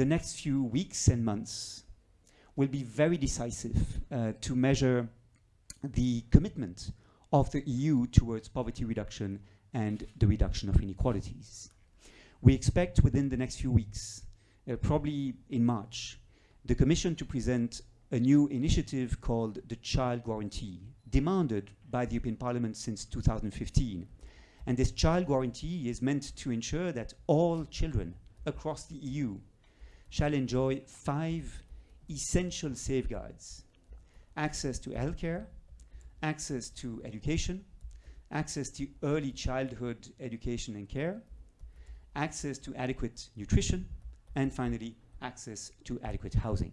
the next few weeks and months will be very decisive uh, to measure the commitment of the EU towards poverty reduction and the reduction of inequalities. We expect within the next few weeks, uh, probably in March, the Commission to present a new initiative called the Child Guarantee, demanded by the European Parliament since 2015. And this child guarantee is meant to ensure that all children across the EU shall enjoy five essential safeguards. Access to healthcare, access to education, access to early childhood education and care, access to adequate nutrition, and finally, access to adequate housing.